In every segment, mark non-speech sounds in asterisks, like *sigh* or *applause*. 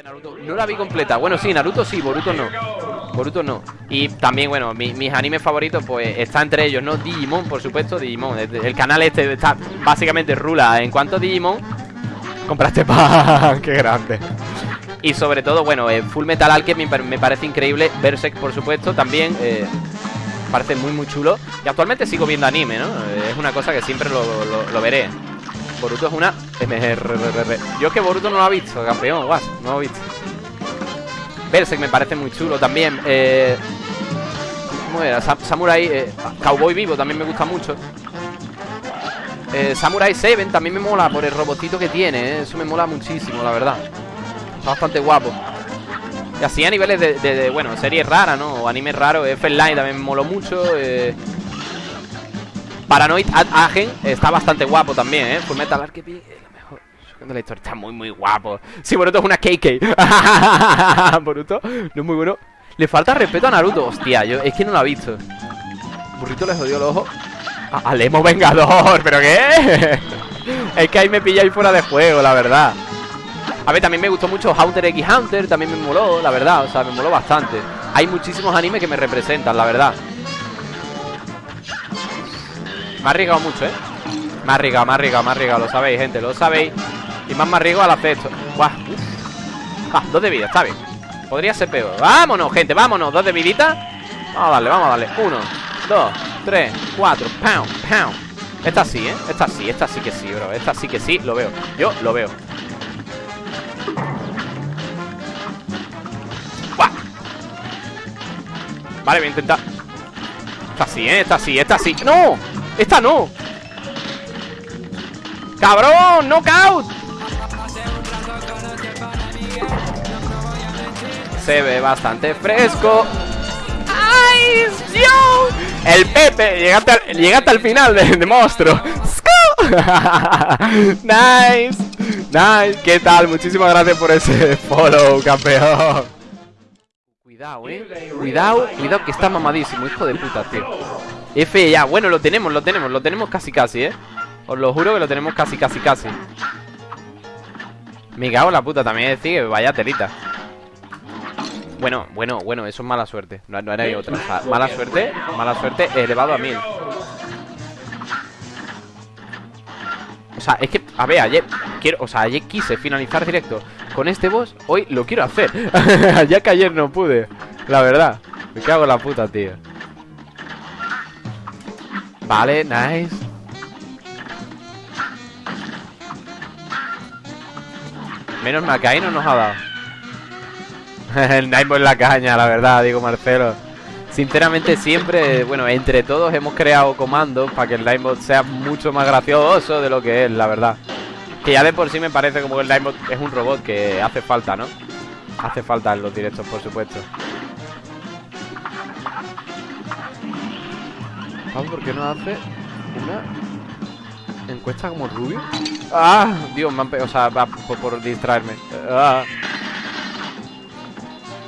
Este no la vi completa. Bueno, sí, Naruto sí, Boruto no. Boruto no. Y también, bueno, mis animes favoritos, pues está entre ellos, ¿no? Digimon, por supuesto, Digimon. El, canal este está básicamente rula. En cuanto Digimon, compraste pan, *laughs* qué grande. Y sobre todo, bueno, eh, Full Metal Alchemy me, parece increíble. Berserk, por supuesto, también. Eh, parece muy, muy chulo. Y actualmente sigo viendo anime, ¿no? Es una cosa que siempre lo veré. Boruto es una MRRR. Yo es que Boruto no lo ha visto, campeón, guas, no lo ha visto. Berserk me parece muy chulo también. Eh, ¿Cómo era? Samurai. Eh, Cowboy Vivo también me gusta mucho. Eh, Samurai 7 también me mola por el robotito que tiene. Eh. Eso me mola muchísimo, la verdad. Está bastante guapo. Y así a niveles de, bueno, series raras, ¿no? O animes raros. F-Line también me moló mucho. Eh, Paranoid Agen está bastante guapo también, ¿eh? Full Metal Archepi es lo mejor. De la historia está muy, muy guapo. Sí, Boruto es una KK. *laughs* Boruto no es muy bueno. Le falta respeto a Naruto. Hostia, yo es que no lo ha visto. Burrito le jodió el ojo. A Alemo Vengador, ¿pero qué? *laughs* es que ahí me pilláis fuera de juego, la verdad. A ver, también me gustó mucho Hunter x Hunter, también me moló, la verdad, o sea, me moló bastante. Hay muchísimos animes que me representan, la verdad. Me ha arriesgado mucho, ¿eh? Me ha arriesgado, me ha arriesgado, me ha arriesgado. Lo sabéis, gente, lo sabéis. Y más me arriesgo al hacer esto. Buah, Ah, dos de vida, está bien. Podría ser peor. Vámonos, gente, vámonos. Dos de vidita. Vamos a darle, vamos a darle. Uno, dos, tres, cuatro. Pound, pound. Esta sí, ¿eh? Esta sí, esta sí que sí, bro. Esta sí que sí, lo veo. Yo lo veo. Buah. Vale, voy a intentar. Esta sí, ¿eh? Esta sí, esta sí. ¡No! ¡Esta no! ¡Cabrón! ¡Knockout! Se ve bastante fresco ¡Ay! ¡Yo! El Pepe llega hasta, el final de, de monstruo *laughs* Nice Nice ¿Qué tal? Muchísimas gracias por ese follow, campeón Cuidado, eh Cuidado, cuidado que está mamadísimo Hijo de puta, tío F ya, bueno, lo tenemos, lo tenemos, lo tenemos casi casi, ¿eh? Os lo juro que lo tenemos casi casi casi. Me cago en la puta, también decir que vaya telita. Bueno, bueno, bueno, eso es mala suerte. No, no era otra, mala suerte, mala suerte elevado a mil. O sea, es que, a ver, ayer quiero, O sea, ayer quise finalizar directo Con este boss, hoy lo quiero hacer. *laughs* Ya que ayer no pude La verdad, me cago en la puta, tío Vale, nice. Menos mal no nos ha dado. *laughs* El Nightbot en la caña, la verdad, digo Marcelo. Sinceramente siempre, bueno, entre todos hemos creado comandos para que el Nightbot sea mucho más gracioso de lo que es, la verdad. Que ya de por sí me parece como que el Nightbot es un robot que hace falta, ¿no? Hace falta en los directos, por supuesto ¿por qué no hace una encuesta como Rubio? ¡Ah! Dios, me han O sea, va por, distraerme. Ah.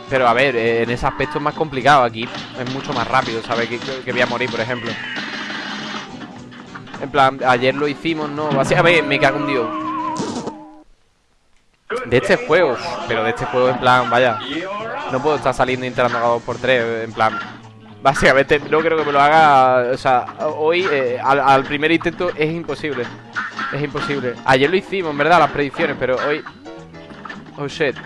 Pero a ver, en ese aspecto es más complicado. Aquí es mucho más rápido, ¿sabes? Que, voy a morir, por ejemplo. En plan, ayer lo hicimos, ¿no? Así, a ver, me cago en Dios. De este juego, pero de este juego, en plan, vaya. No puedo estar saliendo entrando a 2x3, en plan. Básicamente no creo que me lo haga O sea, hoy eh, al, primer intento es imposible. Es imposible. Ayer lo hicimos, en verdad, las predicciones Pero hoy... Oh, shit.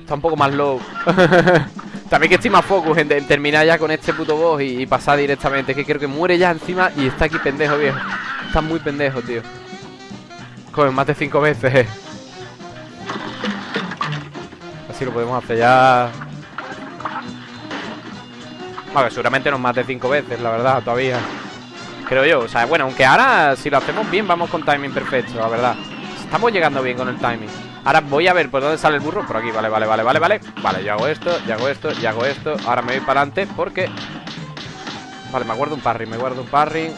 Está un poco más low. *laughs* También que estoy más focus en, terminar ya con este puto boss y, pasar directamente. Que creo que muere ya encima y está aquí pendejo, viejo. Está muy pendejo, tío. Joder, más de cinco veces. *laughs* Así lo podemos hacer ya bueno, seguramente nos mate cinco veces, la verdad, todavía. Creo yo, o sea, bueno, aunque ahora Si lo hacemos bien, vamos con timing perfecto, la verdad. Estamos llegando bien con el timing. Ahora voy a ver por dónde sale el burro Por aquí, vale, vale, vale, vale, vale. Vale, yo hago esto, yo hago esto, yo hago esto. Ahora me voy para adelante porque Vale, me guardo un parry, me guardo un parry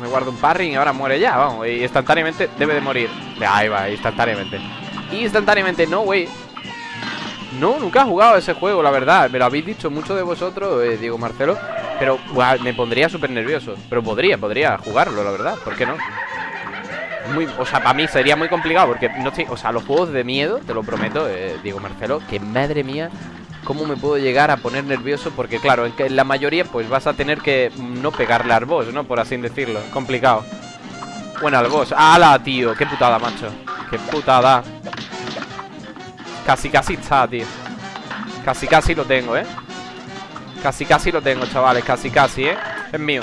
Me guardo un parry y ahora muere ya, vamos. Y instantáneamente debe de morir. Ahí va, instantáneamente. Instantáneamente, no, güey no, nunca he jugado ese juego, la verdad Me lo habéis dicho mucho de vosotros, eh, Diego Marcelo Pero me pondría súper nervioso Pero podría, podría jugarlo, la verdad ¿Por qué no? muy, o sea, para mí sería muy complicado porque no estoy, o sea, los juegos de miedo, te lo prometo, eh, Diego Marcelo, que madre mía, cómo me puedo llegar a poner nervioso porque claro, en, que en la mayoría pues vas a tener que no pegarle al boss, ¿no? Por así decirlo, complicado. Bueno, al boss. ¡Hala, tío! ¡Qué putada, macho! ¡Qué putada! Casi, casi está, tío Casi, casi lo tengo, ¿eh? Casi, casi lo tengo, chavales Casi, casi, ¿eh? Es mío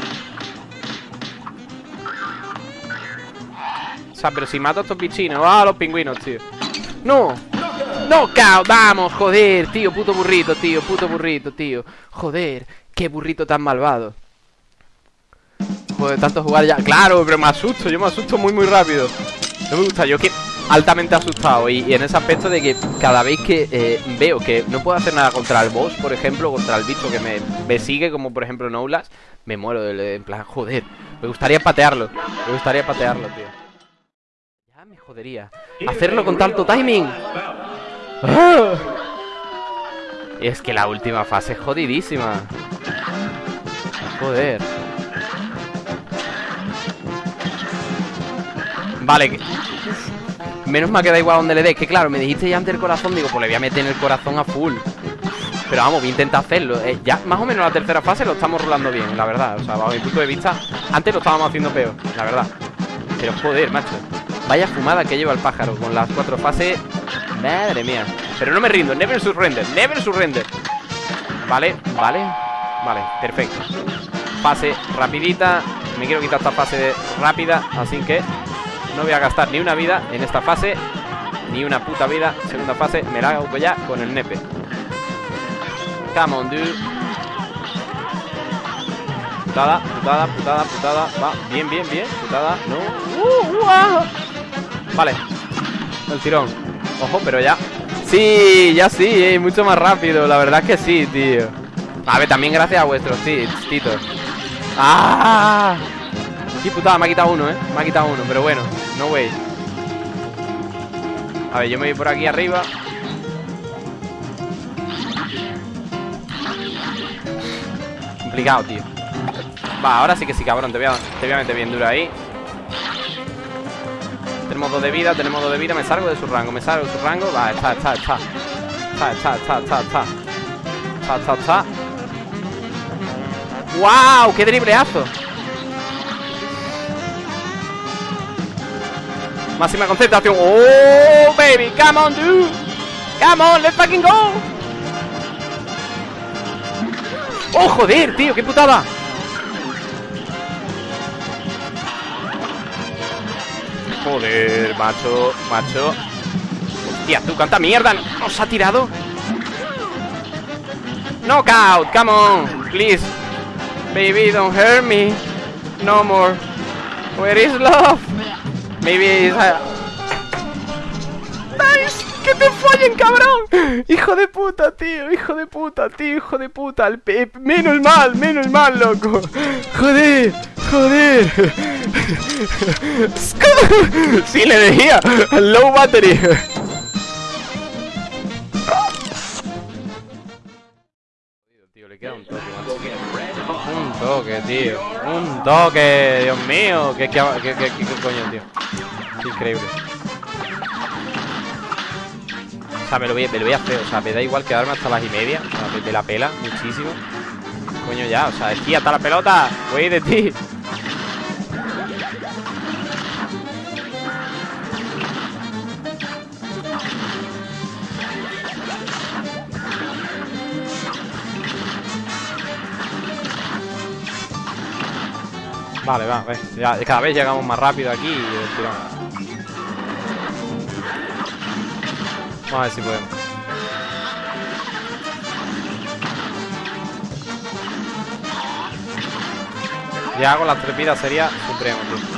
O sea, pero si mato a estos bichinos ¡Ah, los pingüinos, tío! ¡No! ¡No, cao! ¡Vamos! Joder, tío Puto burrito, tío Puto burrito, tío Joder Qué burrito tan malvado Joder, tanto jugar ya Claro, pero me asusto Yo me asusto muy, muy rápido No me gusta Yo que altamente asustado y, en ese aspecto de que cada vez que eh, veo que no puedo hacer nada contra el boss, por ejemplo, contra el bicho que me, sigue, como por ejemplo Noulas, me muero en plan, joder, me gustaría patearlo, me gustaría patearlo, tío. Me jodería. Hacerlo con tanto timing. ¡Ah! Es que la última fase es jodidísima. Joder. Vale. Menos mal que da igual donde le dé Que claro, me dijiste ya antes el corazón Digo, pues le voy a meter en el corazón a full. Pero vamos, voy a intentar hacerlo eh, Ya más o menos la tercera fase lo estamos rolando bien La verdad, o sea, bajo mi punto de vista Antes lo estábamos haciendo peor, la verdad. Pero joder, macho Vaya fumada que lleva el pájaro con las cuatro fases Madre mía. Pero no me rindo, never surrender, never surrender. Vale, vale Vale, perfecto. Fase rapidita Me quiero quitar esta fase rápida Así que no voy a gastar ni una vida en esta fase Ni una puta vida Segunda fase, me la hago ya con el nepe. Come on, dude. Putada, putada, putada, putada. Va, bien, bien, bien Putada, no uh, uh ah. Vale El tirón. Ojo, pero ya. Sí, ya sí, eh, mucho más rápido La verdad es que sí, tío. A ver, también gracias a vuestros titos. ¡Ah! Qué putada, me ha quitado uno, ¿eh? Me ha quitado uno, pero bueno No way. A ver, yo me voy por aquí arriba. Complicado, tío. Va, ahora sí que sí, cabrón. Te voy a, meter bien duro ahí. Tenemos dos de vida, tenemos dos de vida. Me salgo de su rango, me salgo de su rango. Va, está, está, está. Está, está, está, está, está. Está, está, está. ¡Wow! ¡Qué dribleazo! Máxima concentración. ¡Oh, baby! ¡Come on, dude! ¡Come on! ¡Let's fucking go! ¡Oh, joder, tío! ¡Qué putada! Joder, macho, macho Hostia, tú, cuánta mierda nos ha tirado Knockout, come on Please Baby, don't hurt me No more Where is love? Maybe ¡Nice! ¡Que te follen, cabrón! ¡Hijo de puta, tío! ¡Hijo de puta, tío! ¡Hijo de puta! El ¡Menos mal! ¡Menos mal, loco! ¡Joder! ¡Joder! ¡Sí le decía! ¡Low battery! Toque, Un toque, Dios mío ¿Qué, qué, qué, qué coño, tío? increíble. O sea, me lo, voy, me lo voy a hacer. O sea, me da igual quedarme hasta las y media. O de la pela muchísimo. Coño, ya. O sea, aquí hasta la pelota. Voy de ti. Vale, va, Ya, cada vez llegamos más rápido aquí y Vamos a ver si podemos. Ya hago las trepidas sería supremo, tío.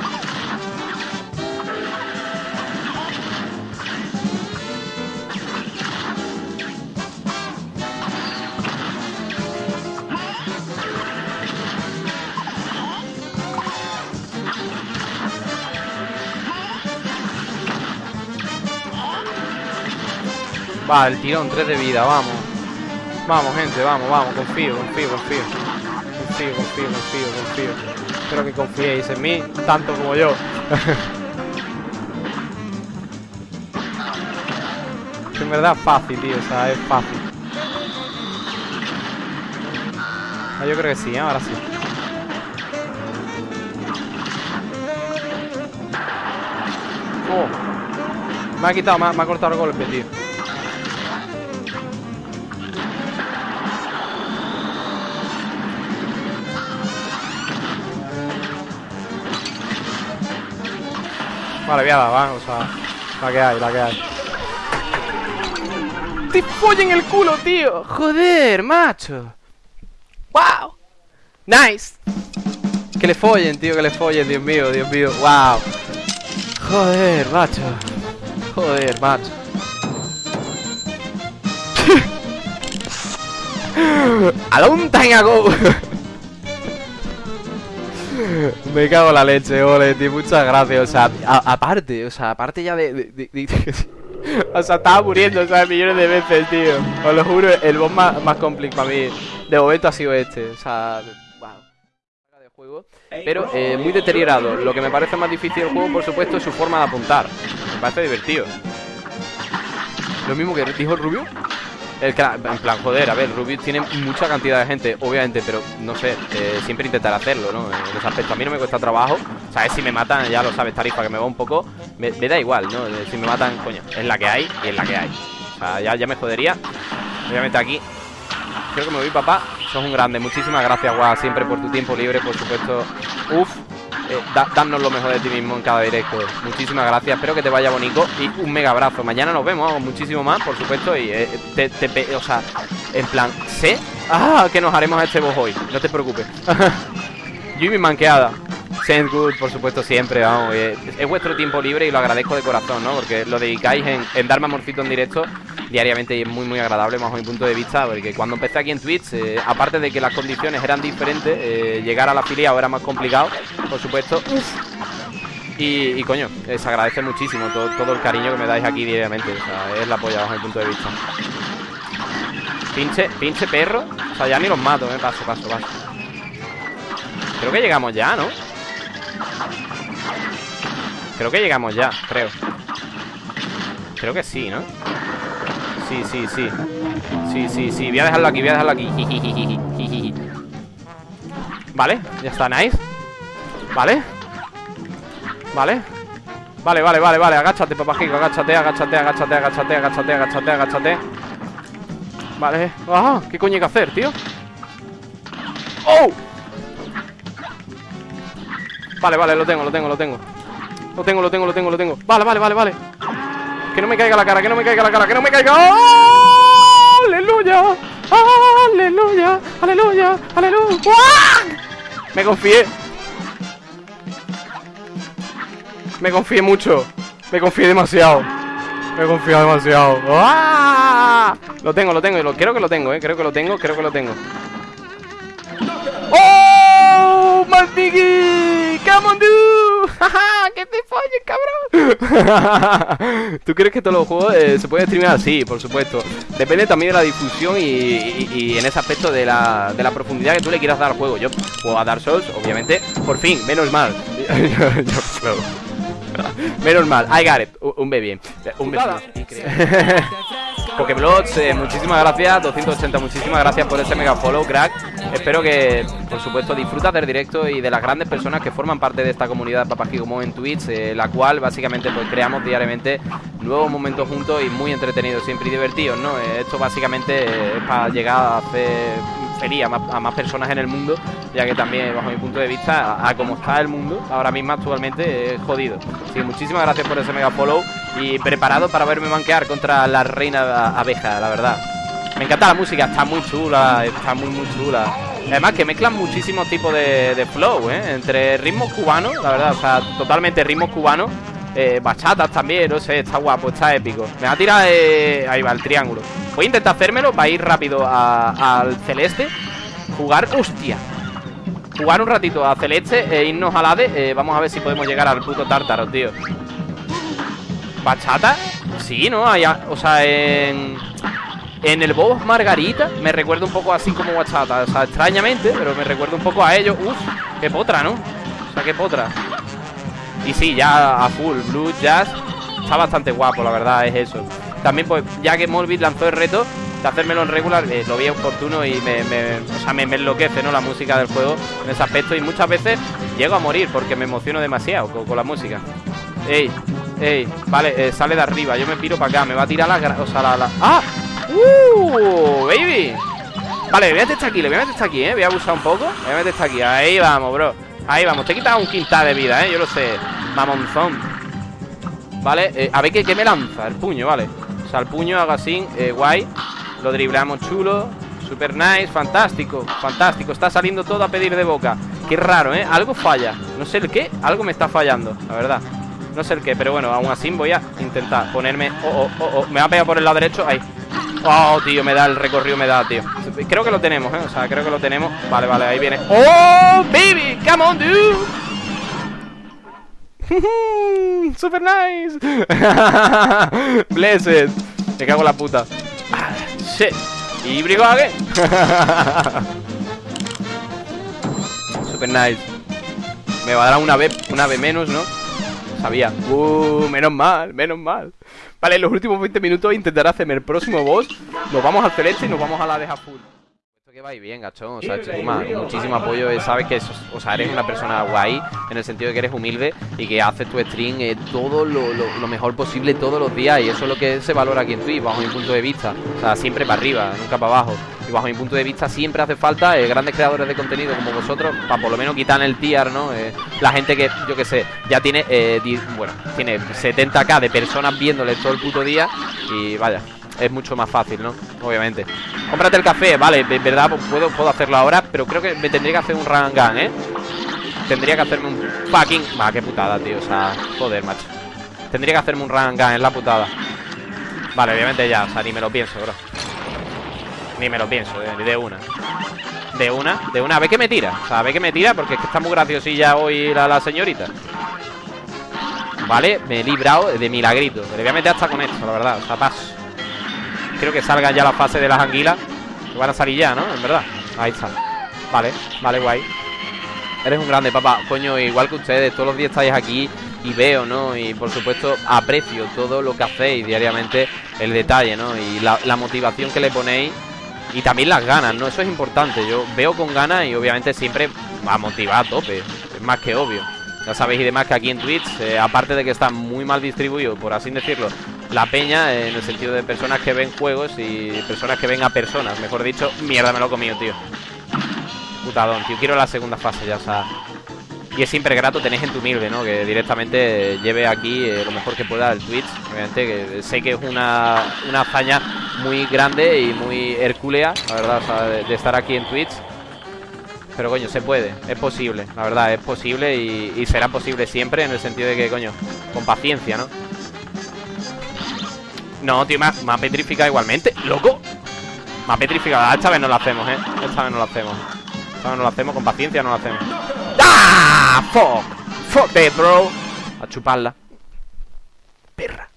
Va, el tirón, 3 de vida, vamos. Vamos, gente, vamos, vamos. Confío, confío, confío. Confío, confío, confío, confío. Espero que confiéis en mí, tanto como yo. *laughs* en verdad es fácil, tío, o sea, es fácil. Ah, yo creo que sí, ¿eh? ahora sí. Oh. Me ha quitado, me ha cortado el golpe, tío. Vale, voy a dar, va, o sea, la que hay, la que hay. ¡Te follen el culo, tío! ¡Joder, macho! ¡Wow! ¡Nice! Que le follen, tío, que le follen, Dios mío, Dios mío, wow Joder, macho Joder, macho *laughs* A long time ago *laughs* Me cago en la leche, ole, tío, muchas gracias O sea, aparte, o sea, aparte ya de, *laughs* O sea, estaba muriendo, ¿sabes? Millones de veces, tío Os lo juro, el boss más, más complicado para mí De momento ha sido este, o sea juego, pero eh, muy deteriorado. Lo que me parece más difícil del juego, por supuesto, es su forma de apuntar. Me parece divertido. Lo mismo que dijo el Rubio. El en plan, joder, a ver, Rubius tiene mucha cantidad de gente, obviamente, pero no sé, eh, siempre intentar hacerlo, ¿no? En ese aspecto a mí no me cuesta trabajo, sabes, si me matan, ya lo sabes, tarifa, que me va un poco, me, da igual, ¿no? Si me matan, coño, es la que hay y es la que hay. Ya, ya me jodería. Obviamente aquí Creo que me voy, papá. Sos un grande. Muchísimas gracias, guau, siempre por tu tiempo libre, por supuesto. Uf, eh, danos lo mejor de ti mismo en cada directo. Muchísimas gracias, espero que te vaya bonito y un mega abrazo. Mañana nos vemos, muchísimo más, por supuesto. Y eh, te, te, o sea, en plan, sé ah, que nos haremos este boss hoy. No te preocupes. *laughs* Mi manqueada. Send good, por supuesto, siempre, vamos. Eh, es, vuestro tiempo libre y lo agradezco de corazón, ¿no? Porque lo dedicáis en darme amorcito en directo diariamente y es muy, muy agradable, bajo mi punto de vista. Porque cuando empecé aquí en Twitch, eh, aparte de que las condiciones eran diferentes, eh, llegar a la afiliado era más complicado, por supuesto. Y, coño, se agradece muchísimo todo, todo, el cariño que me dais aquí diariamente. O sea, es la polla bajo mi punto de vista. Pinche, pinche perro. O sea, ya ni los mato, me Paso, paso, paso. Creo que llegamos ya, ¿no? Creo que llegamos ya, creo Creo que sí, ¿no? Sí, sí, sí. Sí, sí, sí. Voy a dejarlo aquí, voy a dejarlo aquí. Vale, ya está, nice. Vale. Vale. Vale, vale, vale, vale. Agáchate, papajico, agáchate, agáchate, agáchate, agáchate, agáchate, agáchate, agáchate. Vale. ¡Ah! ¿Qué coño hay que hacer, tío? ¡Oh! Vale, vale, lo tengo, lo tengo, lo tengo. Lo tengo, lo tengo, lo tengo, lo tengo. Vale, vale, vale, vale Que no me caiga la cara, que no me caiga la cara Que no me caiga ¡Oh! ¡Aleluya! ¡Aleluya! ¡Aleluya! ¡Aleluya! Me confié Me confié mucho Me confié demasiado Me confié demasiado ¡Ah! Lo tengo, lo tengo, creo que lo tengo, eh Creo que lo tengo, creo que lo tengo ¡Oh! ¡Malpiggy! ¡Come on, dude! ¡Jaja! ¡Que te folles, cabrón! *laughs* ¿Tú crees que todos los juegos eh, se pueden streamear? Sí, por supuesto. Depende también de la difusión y, en ese aspecto de la, de la, profundidad que tú le quieras dar al juego. Yo juego a Dark Souls, obviamente. Por fin, menos mal. *laughs* menos mal. I got it. Un bebé. Un bebé. *laughs* Pokeblots, eh, muchísimas gracias 280, muchísimas gracias por ese mega follow, crack Espero que, por supuesto, disfrutas del directo y de las grandes personas que forman parte de esta comunidad Papajigomo en Twitch eh, La cual, básicamente, pues creamos diariamente nuevos momentos juntos y muy entretenidos siempre y divertidos, ¿no? Eh, esto, básicamente, es para llegar a hacer feliz a más, personas en el mundo Ya que también, bajo mi punto de vista, a, cómo está el mundo ahora mismo actualmente es jodido Así muchísimas gracias por ese mega follow y preparado para verme manquear contra la reina abeja, la verdad. Me encanta la música, está muy chula, está muy muy chula. Además que mezclan muchísimos tipos de, flow, ¿eh? Entre ritmos cubanos, la verdad, o sea, totalmente ritmos cubanos. Eh, bachatas también, no sé, está guapo, está épico. Me va a tirar, eh, ahí va, el triángulo. Voy a intentar hacérmelo para ir rápido al celeste. Jugar, hostia. Jugar un ratito a celeste e irnos al ADE. Eh, vamos a ver si podemos llegar al puto tártaro, tío. ¿Bachata? Sí, ¿no? o sea, en... En el boss Margarita me recuerda un poco así como bachata O sea, extrañamente, pero me recuerda un poco a ello Uf, qué potra, ¿no? O sea, qué potra Y sí, ya a full, Blue Jazz Está bastante guapo, la verdad, es eso También, pues, ya que Morbid lanzó el reto de hacérmelo en regular, eh, lo vi oportuno y me, o sea, me, enloquece, ¿no? La música del juego en ese aspecto. Y muchas veces llego a morir porque me emociono demasiado con, la música. Ey, ey, vale, eh, sale de arriba. Yo me piro para acá. Me va a tirar la... O sea, la... ¡Ah! ¡Uh! ¡Baby! Vale, voy a meter aquí, le voy a meter aquí, ¿eh? Voy a abusar un poco. Voy a meter aquí. Ahí vamos, bro. Ahí vamos. Te he quitado un quintal de vida, ¿eh? Yo lo sé. Mamonzón. Vale, eh, a ver ¿qué, me lanza. El puño, vale. O sea, el puño haga así, eh, guay. Lo driblamos chulo. Super nice, fantástico, fantástico. Está saliendo todo a pedir de boca. Qué raro, ¿eh? Algo falla. No sé el qué, algo me está fallando, la verdad. No sé el qué, pero bueno, aún así voy a intentar ponerme... Oh, oh, oh, oh. Me va a pegar por el lado derecho. Ahí. Oh, tío, me da el recorrido, me da, tío Creo que lo tenemos, ¿eh? O sea, creo que lo tenemos Vale, vale, ahí viene ¡Oh, baby! ¡Come on, dude! *laughs* ¡Super nice! *laughs* Blessed. Me cago en la puta. Ah, Shit. ¿Y Brigade? *laughs* Super nice. Me va a dar una vez, una vez menos, ¿no? Sabía. Uh, menos mal, menos mal. Vale, en los últimos 20 minutos intentaré hacerme el próximo boss. Nos vamos al celeste y nos vamos a la deja full que va bien, gachón O sea, Chikuma, muchísimo apoyo. Sabes que o sea, eres una persona guay En el sentido de que eres humilde Y que haces tu stream eh, todo lo, lo, mejor posible todos los días Y eso es lo que se valora aquí en Twitch Bajo mi punto de vista. O sea, siempre para arriba, nunca para abajo. Y bajo mi punto de vista siempre hace falta eh, grandes creadores de contenido como vosotros para por lo menos quitar el tier, ¿no? Eh, la gente que, yo que sé, ya tiene, eh, bueno, tiene 70k de personas viéndole todo el puto día y vaya, es mucho más fácil, ¿no? Obviamente. Cómprate el café, vale, de verdad puedo, puedo hacerlo ahora, pero creo que me tendría que hacer un run ¿eh? Tendría que hacerme un fucking... Va, qué putada, tío, o sea, joder, macho. Tendría que hacerme un run gun, es la putada. Vale, obviamente ya, o sea, ni me lo pienso, bro. Ni me lo pienso, eh, de, una De una, de una, a ver que me tira O sea, a ver que me tira porque es que está muy graciosilla hoy la, la señorita Vale, me he librado de milagrito Me voy a meter hasta con esto, la verdad O sea, paso Creo que salga ya la fase de las anguilas Que van a salir ya, ¿no? En verdad Ahí está Vale, vale, guay Eres un grande, papá Coño, igual que ustedes Todos los días estáis aquí y veo, ¿no? Y por supuesto aprecio todo lo que hacéis diariamente, el detalle, ¿no? Y la, motivación que le ponéis y también las ganas, ¿no? Eso es importante. Yo veo con ganas y obviamente siempre a motivar a tope. Es más que obvio. Ya sabéis y demás que aquí en Twitch, eh, aparte de que está muy mal distribuido, por así decirlo, la peña, en el sentido de personas que ven juegos y personas que ven a personas, mejor dicho, mierda me lo he comido, tío. Putadón, tío. Quiero la segunda fase ya, o sea, y es siempre grato tener gente humilde, ¿no? Que directamente lleve aquí eh, lo mejor que pueda el Twitch. Obviamente que sé que es una, una hazaña muy grande y muy hercúlea, la verdad, o sea, de, estar aquí en Twitch. Pero coño, se puede, es posible, la verdad, es posible y, será posible siempre en el sentido de que, coño, con paciencia, ¿no? No, tío, me ha, petrificado igualmente, ¡loco! Me ha petrificado, esta vez no lo hacemos, ¿eh? Esta vez no lo hacemos Esta vez no lo hacemos, con paciencia no lo hacemos ¡Ah! ¡Fuck! ¡Fuck bro! A chuparla. Perra.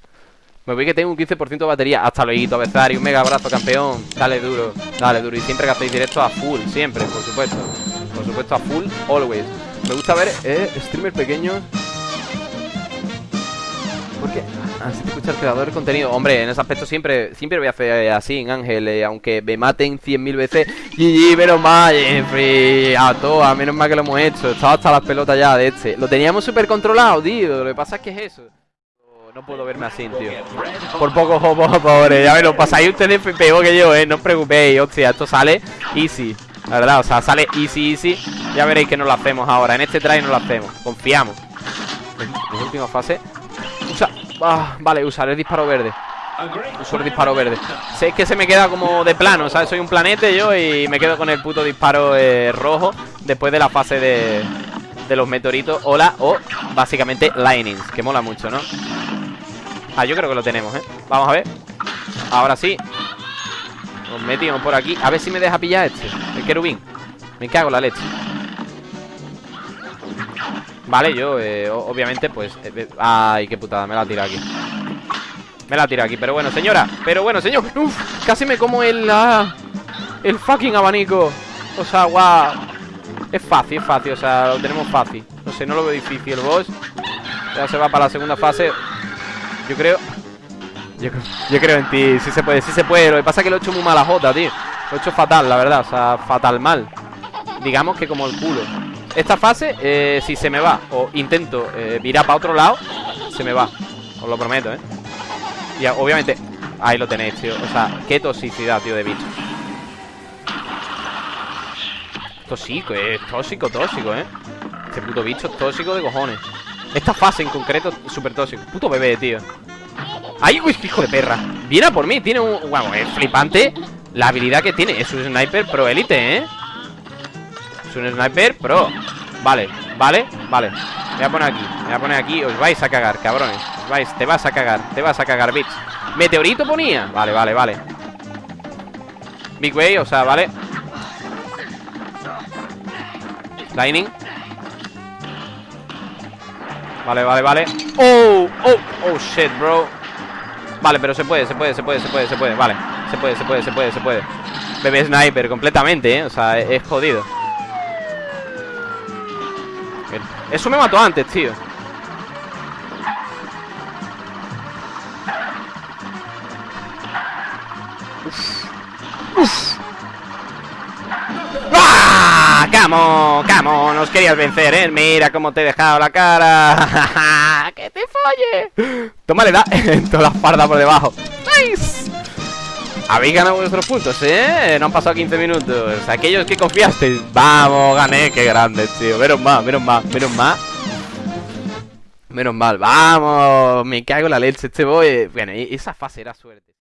Me voy que tengo un 15% de batería. Hasta luego, Bezari. Un mega abrazo, campeón. Dale duro, dale duro. Y siempre que hacéis directo a full, siempre, por supuesto. Por supuesto, a full, always. Me gusta ver eh, streamers pequeños. Escucha el creador de contenido. Hombre, en ese aspecto siempre siempre voy a hacer así, en Ángel. Eh, aunque me maten 100.000 veces. GG, menos mal, Jeffrey. A todas, menos mal que lo hemos hecho. Estaba hasta las pelotas ya de este. Lo teníamos súper controlado, tío. Lo que pasa es que es eso. No puedo verme así, tío. Por poco, *laughs* por pobre. Ya me lo pasáis ustedes peor que yo, eh. No os preocupéis, hostia. Esto sale easy. La verdad, o sea, sale easy, easy. Ya veréis que no lo hacemos ahora. En este try no lo hacemos. Confiamos. Última fase. Usa. Ah, vale, usaré el disparo verde. Uso el disparo verde. Sé que se me queda como de plano, ¿sabes? Soy un planete yo y me quedo con el puto disparo eh, rojo después de la fase de, de los meteoritos. Hola, o básicamente lightnings, que mola mucho, ¿no? Ah, yo creo que lo tenemos, ¿eh? Vamos a ver. Ahora sí. Nos metimos por aquí. A ver si me deja pillar este. El querubín. Me cago en la leche. Vale, yo, eh, obviamente, pues... Eh, ay, qué putada, me la tira aquí. Me la tira aquí, pero bueno, señora Pero bueno, señor, Uf, casi me como el... El fucking abanico. O sea, guau. Es fácil, es fácil, o sea, lo tenemos fácil. No sé, no lo veo difícil el boss. Ya se va para la segunda fase. Yo creo Yo, yo creo en ti, sí se puede, sí se puede. Lo que pasa es que lo he hecho muy mala jota, tío. Lo he hecho fatal, la verdad, o sea, fatal mal. Digamos que como el culo Esta fase, eh, si se me va O intento eh, virar para otro lado Se me va, os lo prometo, eh. Y obviamente, ahí lo tenéis, tío. O sea, qué toxicidad, tío, de bicho. Tóxico, eh, tóxico, tóxico, eh. Este puto bicho es tóxico de cojones. Esta fase en concreto, súper tóxico. Puto bebé, tío. ¡Ay, hijo de perra! Viene por mí, tiene un... Bueno, es flipante La habilidad que tiene, es un sniper pro élite, ¿eh? Es un sniper pro Vale, vale, vale. Me voy a poner aquí, me voy a poner aquí. Os vais a cagar, cabrones. Os vais, te vas a cagar, te vas a cagar, bitch. Meteorito ponía. Vale, vale, vale. Big way, o sea, vale. Lightning. Vale, vale, vale. Oh, oh, oh, shit, bro. Vale, pero se puede, se puede, se puede, se puede, se puede. Vale, se puede, se puede, se puede, se puede. Bebé sniper completamente, ¿eh? O sea, es, jodido Eso me mató antes, tío Uf. Uf. ¡Ah! ¡Camo! ¡Camo! Nos querías vencer, ¿eh? Mira cómo te he dejado la cara *laughs* ¡Que te folle! Toma, le da en *laughs* toda la farda por debajo ¡Nice! Habéis ganado vuestros puntos, ¿eh? No han pasado 15 minutos. Aquellos que confiasteis. Vamos, gané, qué grande, tío. Menos mal, menos mal, menos mal. Menos mal, vamos Me cago en la leche, este boy. Bueno, esa fase era suerte